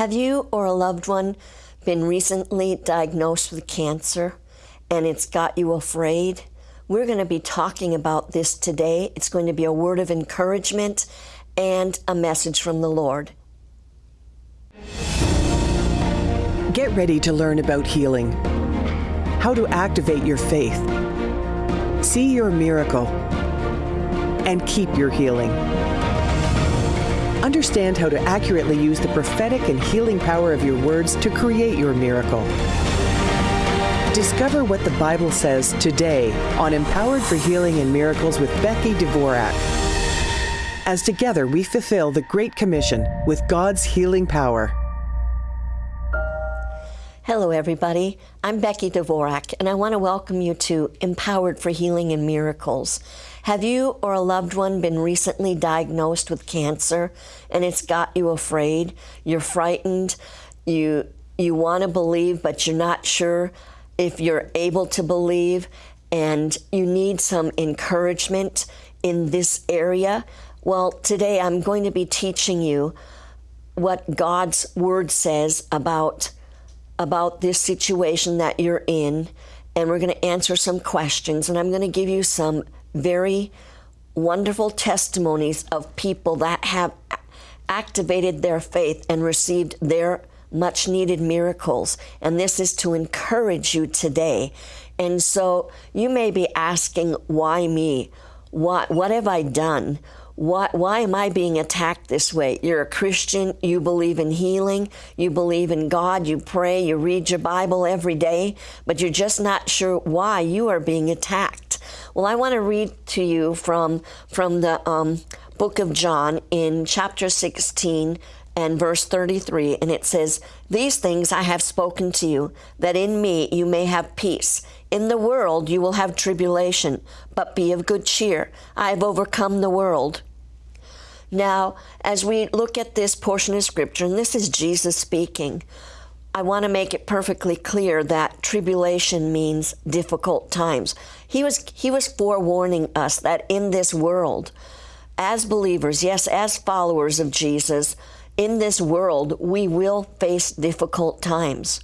Have you or a loved one been recently diagnosed with cancer and it's got you afraid? We're going to be talking about this today. It's going to be a word of encouragement and a message from the Lord. Get ready to learn about healing, how to activate your faith, see your miracle, and keep your healing. Understand how to accurately use the prophetic and healing power of your words to create your miracle. Discover what the Bible says today on Empowered for Healing and Miracles with Becky Dvorak. As together we fulfill the Great Commission with God's healing power. Hello, everybody. I'm Becky Dvorak, and I want to welcome you to Empowered for Healing and Miracles. Have you or a loved one been recently diagnosed with cancer and it's got you afraid? You're frightened. You you want to believe but you're not sure if you're able to believe and you need some encouragement in this area. Well, today I'm going to be teaching you what God's word says about about this situation that you're in and we're going to answer some questions and I'm going to give you some very wonderful testimonies of people that have activated their faith and received their much needed miracles. And this is to encourage you today. And so you may be asking, why me? What, what have I done? Why, why am I being attacked this way? You're a Christian, you believe in healing, you believe in God, you pray, you read your Bible every day, but you're just not sure why you are being attacked. Well, I want to read to you from, from the um, book of John in chapter 16 and verse 33, and it says, These things I have spoken to you, that in me you may have peace. In the world you will have tribulation, but be of good cheer. I have overcome the world. Now, as we look at this portion of Scripture, and this is Jesus speaking, I want to make it perfectly clear that tribulation means difficult times. He was, he was forewarning us that in this world, as believers, yes, as followers of Jesus, in this world, we will face difficult times.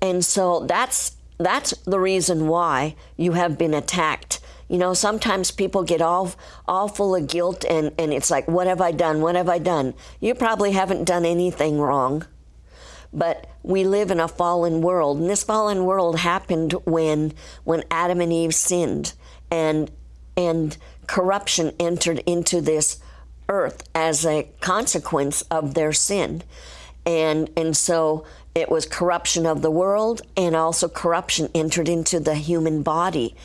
And so that's, that's the reason why you have been attacked you know, sometimes people get all all full of guilt and, and it's like, what have I done? What have I done? You probably haven't done anything wrong. But we live in a fallen world, and this fallen world happened when when Adam and Eve sinned and and corruption entered into this earth as a consequence of their sin. And and so it was corruption of the world and also corruption entered into the human body.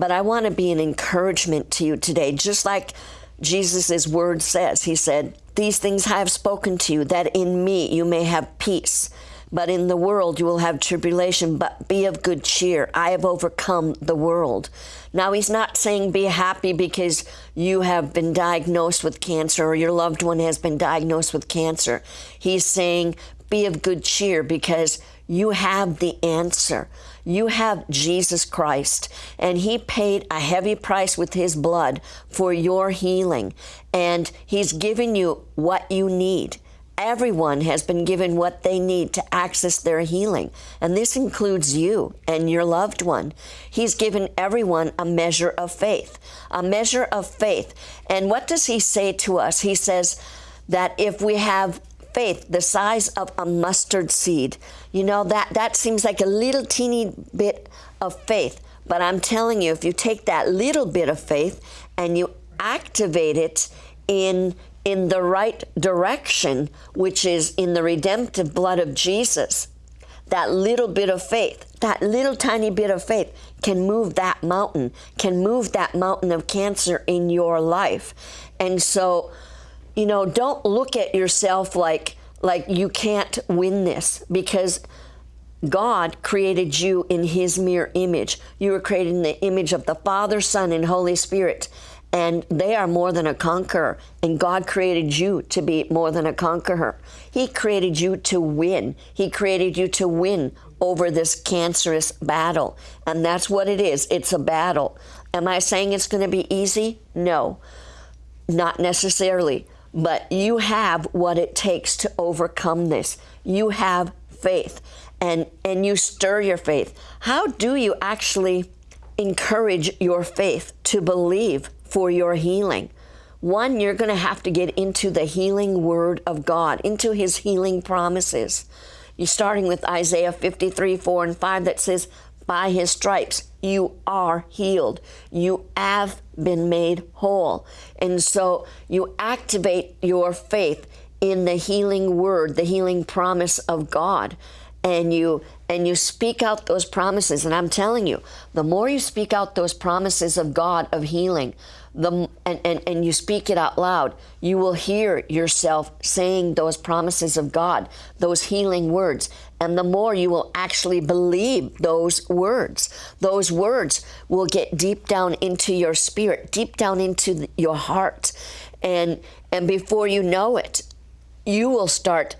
But I want to be an encouragement to you today, just like Jesus' word says. He said, These things I have spoken to you, that in me you may have peace. But in the world you will have tribulation, but be of good cheer. I have overcome the world. Now, he's not saying be happy because you have been diagnosed with cancer or your loved one has been diagnosed with cancer. He's saying be of good cheer because you have the answer. You have Jesus Christ, and He paid a heavy price with His blood for your healing, and He's given you what you need. Everyone has been given what they need to access their healing, and this includes you and your loved one. He's given everyone a measure of faith, a measure of faith. And what does He say to us? He says that if we have faith the size of a mustard seed. You know, that, that seems like a little teeny bit of faith. But I'm telling you, if you take that little bit of faith and you activate it in, in the right direction, which is in the redemptive blood of Jesus, that little bit of faith, that little tiny bit of faith can move that mountain, can move that mountain of cancer in your life. And so, you know, don't look at yourself like like you can't win this because God created you in his mere image. You were created in the image of the Father, Son, and Holy Spirit. And they are more than a conqueror. And God created you to be more than a conqueror. He created you to win. He created you to win over this cancerous battle. And that's what it is. It's a battle. Am I saying it's going to be easy? No, not necessarily. But you have what it takes to overcome this. You have faith and and you stir your faith. How do you actually encourage your faith to believe for your healing? One, you're going to have to get into the healing word of God, into his healing promises. You're starting with Isaiah 53, 4 and 5 that says, By his stripes you are healed. You have been made whole. And so you activate your faith in the healing word, the healing promise of God. And you and you speak out those promises. And I'm telling you, the more you speak out those promises of God of healing, the and, and, and you speak it out loud, you will hear yourself saying those promises of God, those healing words. And the more you will actually believe those words, those words will get deep down into your spirit, deep down into your heart. And, and before you know it, you will start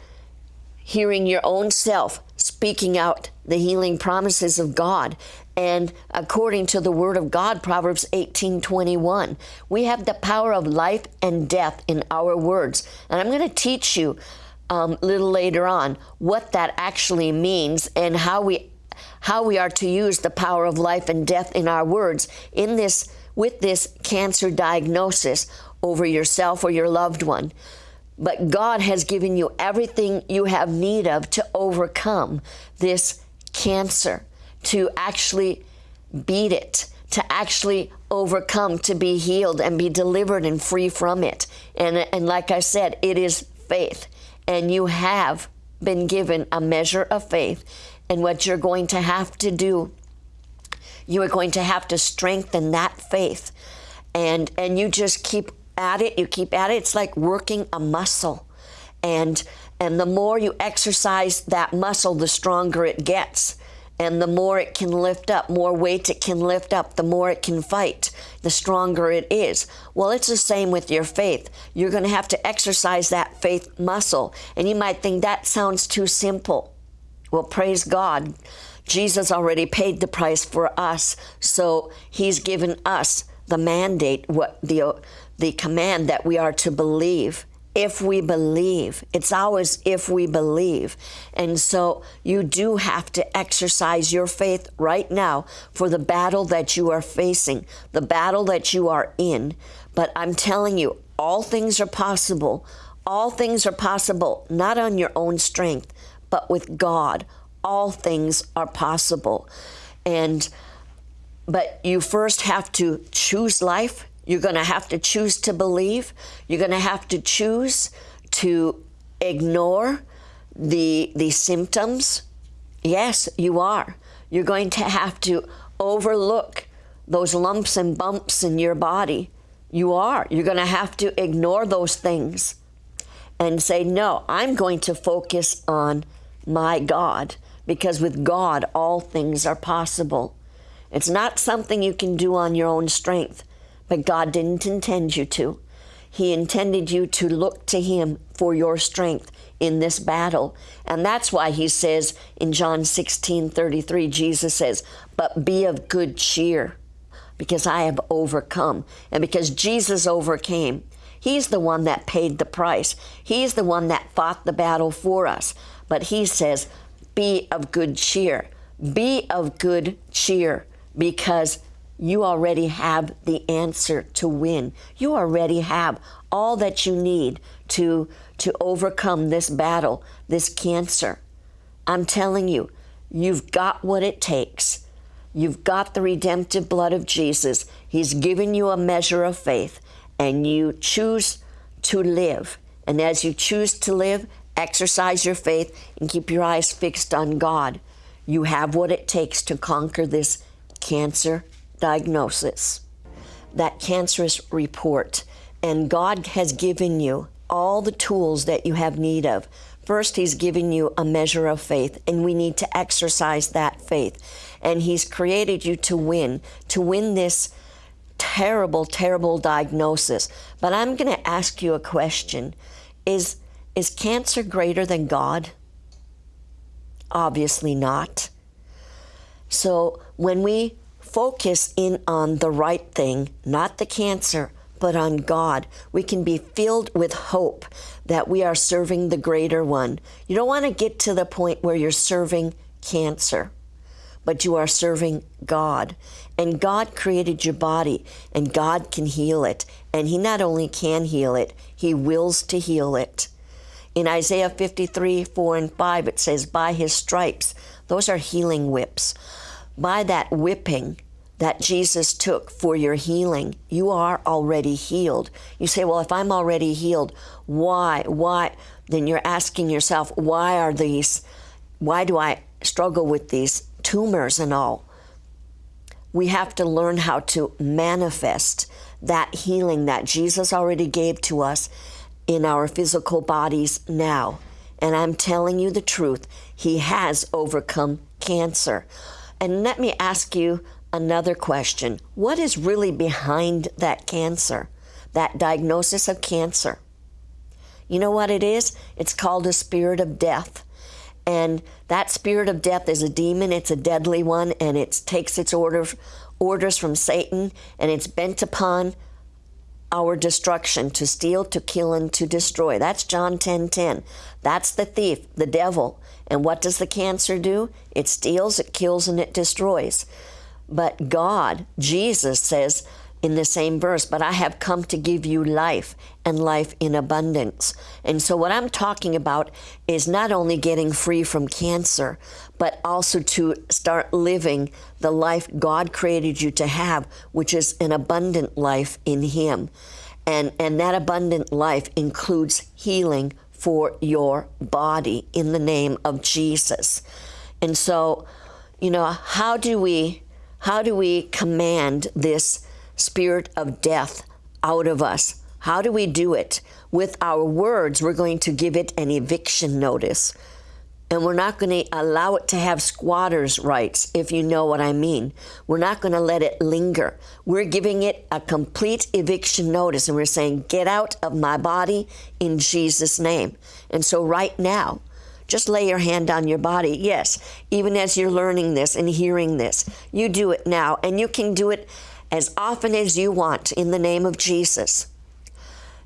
hearing your own self speaking out the healing promises of God. And according to the word of God, Proverbs 18:21, we have the power of life and death in our words. And I'm going to teach you um, a little later on what that actually means and how we how we are to use the power of life and death in our words in this with this cancer diagnosis over yourself or your loved one. But God has given you everything you have need of to overcome this cancer, to actually beat it, to actually overcome, to be healed and be delivered and free from it. And, and like I said, it is faith. And you have been given a measure of faith. And what you're going to have to do, you are going to have to strengthen that faith. And, and you just keep at it, you keep at it. It's like working a muscle. And and the more you exercise that muscle, the stronger it gets. And the more it can lift up, more weight it can lift up, the more it can fight, the stronger it is. Well, it's the same with your faith. You're going to have to exercise that faith muscle. And you might think that sounds too simple. Well, praise God. Jesus already paid the price for us, so he's given us the mandate, what the the command that we are to believe if we believe. It's always if we believe. And so you do have to exercise your faith right now for the battle that you are facing, the battle that you are in. But I'm telling you, all things are possible. All things are possible, not on your own strength, but with God. All things are possible. And but you first have to choose life you're going to have to choose to believe. You're going to have to choose to ignore the, the symptoms. Yes, you are. You're going to have to overlook those lumps and bumps in your body. You are. You're going to have to ignore those things and say, No, I'm going to focus on my God because with God, all things are possible. It's not something you can do on your own strength. But God didn't intend you to. He intended you to look to Him for your strength in this battle. And that's why He says in John 16 33, Jesus says, But be of good cheer, because I have overcome. And because Jesus overcame, He's the one that paid the price. He's the one that fought the battle for us. But He says, Be of good cheer. Be of good cheer because you already have the answer to win. You already have all that you need to, to overcome this battle, this cancer. I'm telling you, you've got what it takes. You've got the redemptive blood of Jesus. He's given you a measure of faith, and you choose to live. And as you choose to live, exercise your faith and keep your eyes fixed on God. You have what it takes to conquer this cancer diagnosis, that cancerous report, and God has given you all the tools that you have need of. First, He's given you a measure of faith, and we need to exercise that faith. And He's created you to win, to win this terrible, terrible diagnosis. But I'm going to ask you a question Is, is cancer greater than God? Obviously not. So when we focus in on the right thing, not the cancer, but on God. We can be filled with hope that we are serving the greater one. You don't want to get to the point where you're serving cancer, but you are serving God. And God created your body, and God can heal it. And He not only can heal it, He wills to heal it. In Isaiah 53 4 and 5, it says, By His stripes, those are healing whips. By that whipping, that Jesus took for your healing. You are already healed. You say, Well, if I'm already healed, why? Why? Then you're asking yourself, Why are these, why do I struggle with these tumors and all? We have to learn how to manifest that healing that Jesus already gave to us in our physical bodies now. And I'm telling you the truth, He has overcome cancer. And let me ask you another question What is really behind that cancer, that diagnosis of cancer? You know what it is? It's called a spirit of death. And that spirit of death is a demon, it's a deadly one, and it takes its order, orders from Satan, and it's bent upon our destruction to steal, to kill, and to destroy. That's John 10 10. That's the thief, the devil. And what does the cancer do? It steals, it kills, and it destroys. But God, Jesus says in the same verse, but I have come to give you life and life in abundance. And so, what I'm talking about is not only getting free from cancer, but also to start living the life God created you to have, which is an abundant life in Him. And, and that abundant life includes healing for your body in the name of Jesus. And so, you know, how do we how do we command this spirit of death out of us? How do we do it? With our words, we're going to give it an eviction notice. And we're not going to allow it to have squatters' rights, if you know what I mean. We're not going to let it linger. We're giving it a complete eviction notice, and we're saying, Get out of my body in Jesus' name. And so, right now, just lay your hand on your body. Yes, even as you're learning this and hearing this, you do it now, and you can do it as often as you want in the name of Jesus.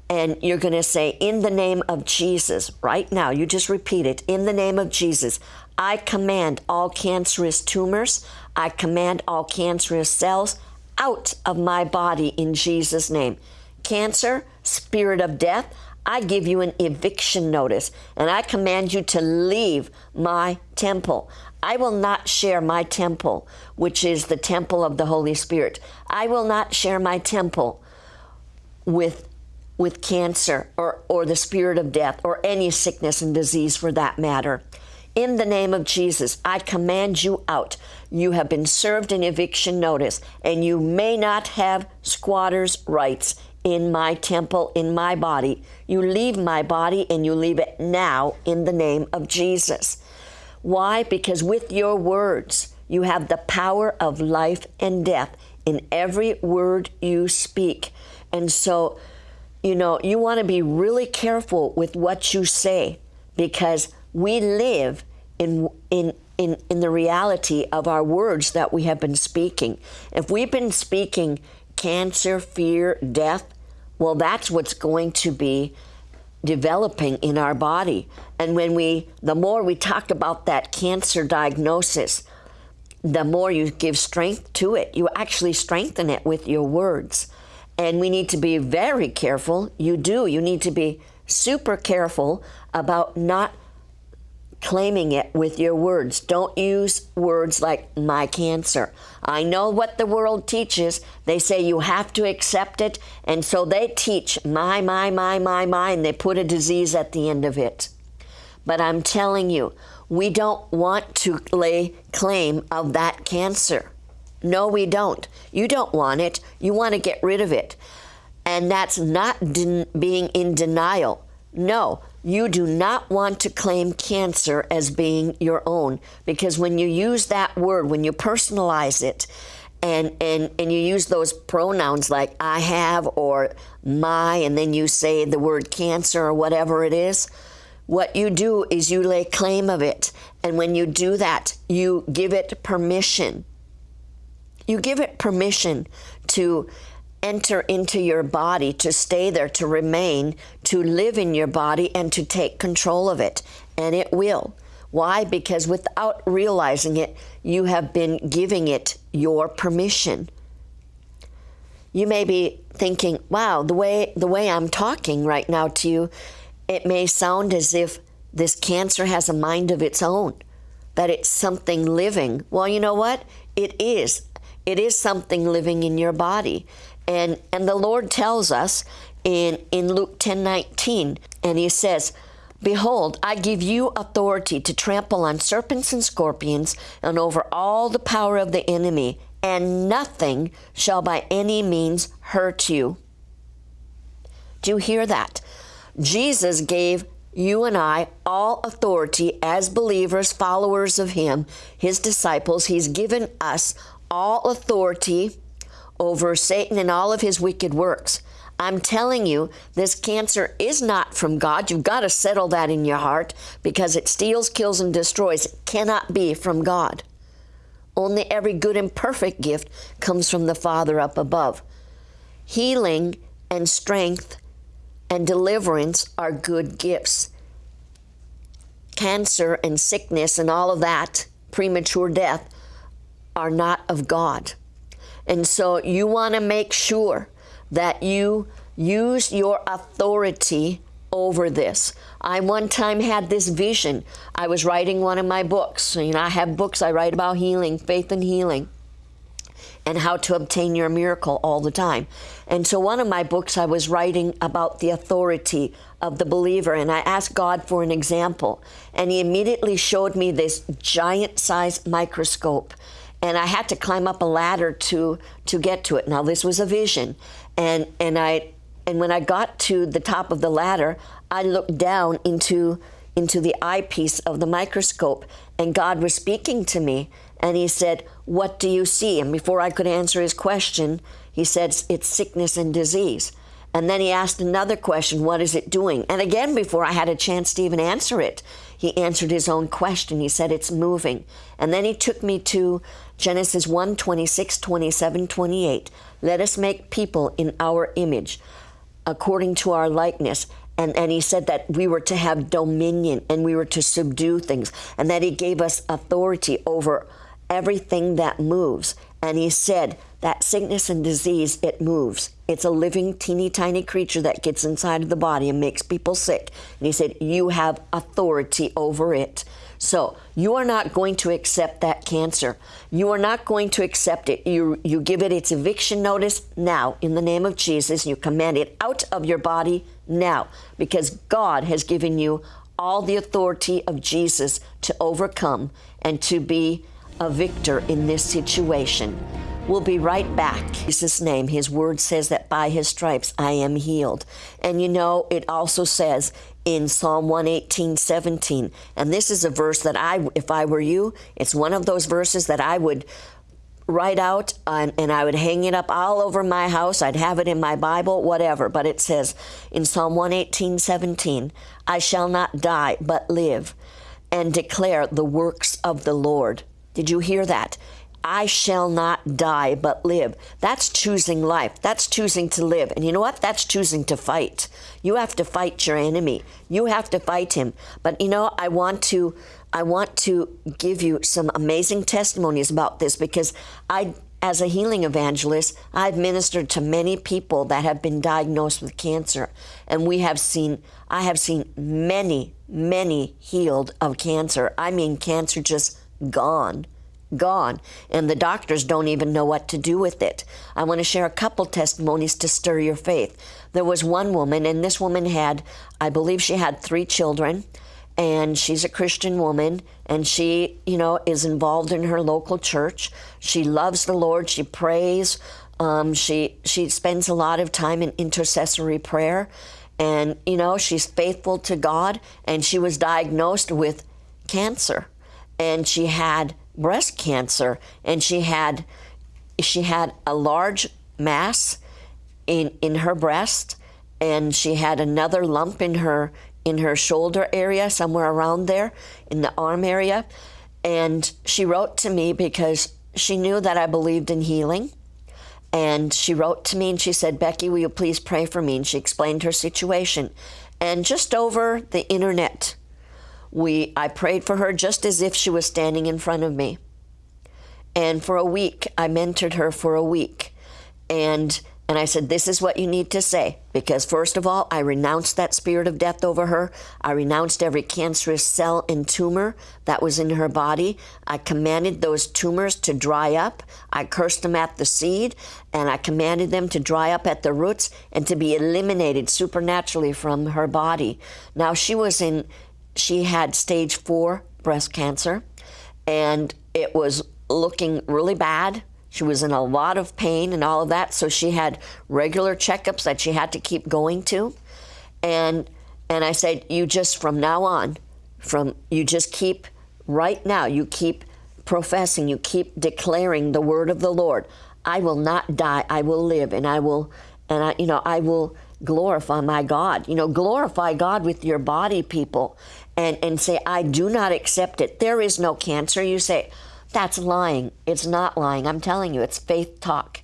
And you're going to say, In the name of Jesus, right now, you just repeat it. In the name of Jesus, I command all cancerous tumors, I command all cancerous cells out of my body in Jesus' name. Cancer, spirit of death, I give you an eviction notice and I command you to leave my temple. I will not share my temple, which is the temple of the Holy Spirit. I will not share my temple with with cancer or, or the spirit of death or any sickness and disease for that matter. In the name of Jesus, I command you out. You have been served an eviction notice, and you may not have squatters' rights in my temple, in my body. You leave my body and you leave it now in the name of Jesus. Why? Because with your words, you have the power of life and death in every word you speak. And so, you know, you want to be really careful with what you say because we live in, in, in, in the reality of our words that we have been speaking. If we've been speaking cancer, fear, death, well, that's what's going to be developing in our body. And when we, the more we talk about that cancer diagnosis, the more you give strength to it. You actually strengthen it with your words. And we need to be very careful. You do. You need to be super careful about not claiming it with your words. Don't use words like my cancer. I know what the world teaches. They say you have to accept it, and so they teach my, my, my, my, my, and they put a disease at the end of it. But I'm telling you, we don't want to lay claim of that cancer. No, we don't. You don't want it. You want to get rid of it. And that's not being in denial. No, you do not want to claim cancer as being your own because when you use that word, when you personalize it, and, and, and you use those pronouns like I have or my, and then you say the word cancer or whatever it is, what you do is you lay claim of it. And when you do that, you give it permission. You give it permission to enter into your body, to stay there, to remain, to live in your body, and to take control of it. And it will. Why? Because without realizing it, you have been giving it your permission. You may be thinking, wow, the way, the way I'm talking right now to you, it may sound as if this cancer has a mind of its own, that it's something living. Well, you know what? It is. It is something living in your body. And, and the Lord tells us in, in Luke 10 19, and He says, Behold, I give you authority to trample on serpents and scorpions and over all the power of the enemy, and nothing shall by any means hurt you. Do you hear that? Jesus gave you and I all authority as believers, followers of Him, His disciples. He's given us all authority over Satan and all of his wicked works. I'm telling you, this cancer is not from God. You've got to settle that in your heart because it steals, kills, and destroys. It cannot be from God. Only every good and perfect gift comes from the Father up above. Healing and strength and deliverance are good gifts. Cancer and sickness and all of that, premature death, are not of God. And so you want to make sure that you use your authority over this. I one time had this vision. I was writing one of my books. You know, I have books I write about healing, faith and healing, and how to obtain your miracle all the time. And so one of my books I was writing about the authority of the believer and I asked God for an example. And he immediately showed me this giant sized microscope and I had to climb up a ladder to to get to it. Now this was a vision, and and I and when I got to the top of the ladder, I looked down into into the eyepiece of the microscope, and God was speaking to me, and He said, "What do you see?" And before I could answer His question, He said, "It's sickness and disease." And then he asked another question, What is it doing? And again, before I had a chance to even answer it, he answered his own question. He said, It's moving. And then he took me to Genesis 1 26, 27, 28. Let us make people in our image, according to our likeness. And, and he said that we were to have dominion and we were to subdue things, and that he gave us authority over everything that moves. And he said that sickness and disease, it moves. It's a living, teeny tiny creature that gets inside of the body and makes people sick. And he said, You have authority over it. So you are not going to accept that cancer. You are not going to accept it. You, you give it its eviction notice now in the name of Jesus. You command it out of your body now because God has given you all the authority of Jesus to overcome and to be a victor in this situation. We'll be right back. Jesus' name, His word says that by His stripes I am healed. And you know, it also says in Psalm 118, 17, and this is a verse that I, if I were you, it's one of those verses that I would write out and, and, I would hang it up all over my house. I'd have it in my Bible, whatever. But it says in Psalm 118, 17, I shall not die, but live and declare the works of the Lord. Did you hear that? I shall not die but live. That's choosing life. That's choosing to live. And you know what? That's choosing to fight. You have to fight your enemy. You have to fight him. But you know, I want to I want to give you some amazing testimonies about this because I as a healing evangelist, I've ministered to many people that have been diagnosed with cancer and we have seen I have seen many many healed of cancer. I mean cancer just gone gone, and the doctors don't even know what to do with it. I want to share a couple testimonies to stir your faith. There was one woman, and this woman had, I believe she had three children, and she's a Christian woman, and she, you know, is involved in her local church. She loves the Lord, she prays, um, she, she spends a lot of time in intercessory prayer, and, you know, she's faithful to God, and she was diagnosed with cancer, and she had breast cancer, and she had she had a large mass in in her breast, and she had another lump in her in her shoulder area, somewhere around there, in the arm area, and she wrote to me because she knew that I believed in healing, And she wrote to me and she said, Becky, will you please pray for me? And she explained her situation. And just over the internet, we I prayed for her just as if she was standing in front of me. And for a week, I mentored her for a week. And and I said, This is what you need to say. Because, first of all, I renounced that spirit of death over her. I renounced every cancerous cell and tumor that was in her body. I commanded those tumors to dry up. I cursed them at the seed. And I commanded them to dry up at the roots and to be eliminated supernaturally from her body. Now, she was in, she had stage four breast cancer. And it was looking really bad she was in a lot of pain and all of that, so she had regular checkups that she had to keep going to. And and I said, you just from now on, from you just keep right now, you keep professing, you keep declaring the word of the Lord. I will not die, I will live, and I will and I you know, I will glorify my God. You know, glorify God with your body, people, and, and say, I do not accept it. There is no cancer. You say, that's lying. It's not lying. I'm telling you, it's faith talk.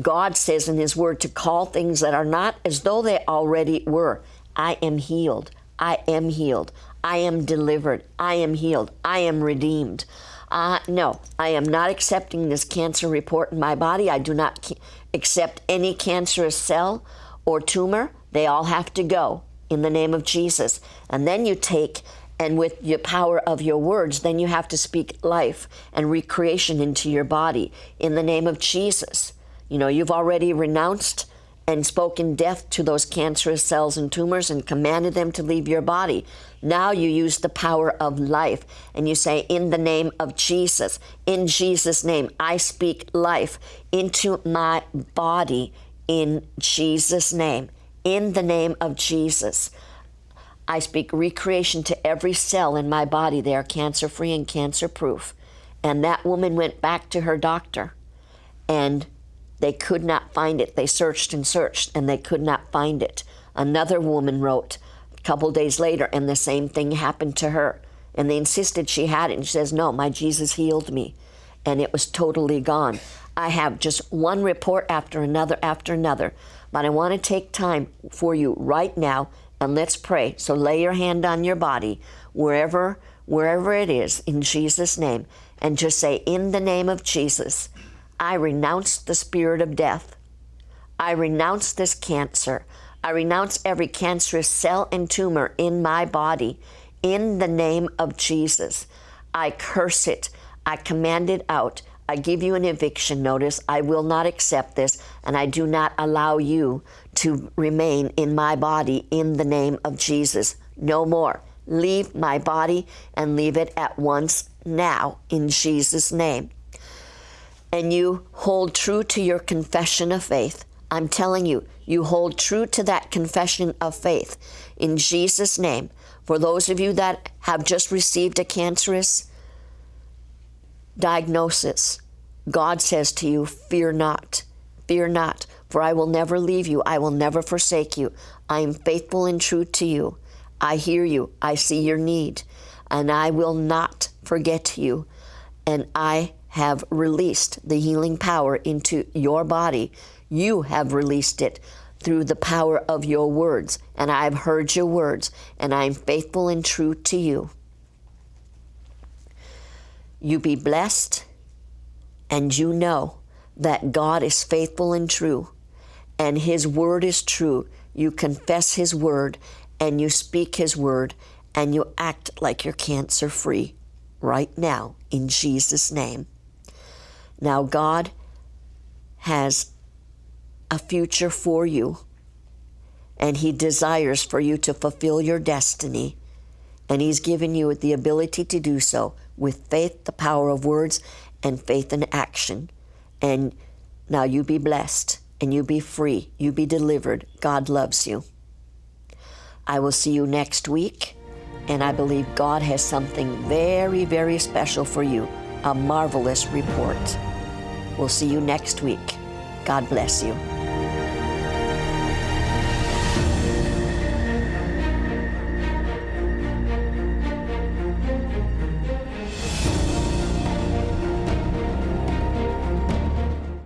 God says in His Word to call things that are not as though they already were. I am healed. I am healed. I am delivered. I am healed. I am redeemed. Uh, no, I am not accepting this cancer report in my body. I do not accept any cancerous cell or tumor. They all have to go in the name of Jesus. And then you take and with the power of your words, then you have to speak life and recreation into your body in the name of Jesus. You know, you've already renounced and spoken death to those cancerous cells and tumors and commanded them to leave your body. Now you use the power of life and you say, In the name of Jesus, in Jesus' name, I speak life into my body in Jesus' name, in the name of Jesus. I speak recreation to every cell in my body. They are cancer free and cancer proof. And that woman went back to her doctor and they could not find it. They searched and searched and they could not find it. Another woman wrote a couple days later and the same thing happened to her. And they insisted she had it. And she says, No, my Jesus healed me. And it was totally gone. I have just one report after another after another. But I want to take time for you right now and let's pray. So lay your hand on your body, wherever, wherever it is, in Jesus' name, and just say, In the name of Jesus, I renounce the spirit of death. I renounce this cancer. I renounce every cancerous cell and tumor in my body. In the name of Jesus, I curse it. I command it out. I give you an eviction notice. I will not accept this, and I do not allow you to remain in my body in the name of Jesus. No more. Leave my body and leave it at once now in Jesus' name. And you hold true to your confession of faith. I'm telling you, you hold true to that confession of faith in Jesus' name. For those of you that have just received a cancerous diagnosis, God says to you, Fear not, fear not, for I will never leave you, I will never forsake you. I am faithful and true to you. I hear you, I see your need, and I will not forget you. And I have released the healing power into your body. You have released it through the power of your words, and I have heard your words, and I am faithful and true to you. You be blessed, and you know that God is faithful and true, and His word is true. You confess His word, and you speak His word, and you act like you're cancer free right now in Jesus' name. Now, God has a future for you, and He desires for you to fulfill your destiny, and He's given you the ability to do so with faith, the power of words, and faith in action. And now you be blessed and you be free. You be delivered. God loves you. I will see you next week. And I believe God has something very, very special for you a marvelous report. We'll see you next week. God bless you.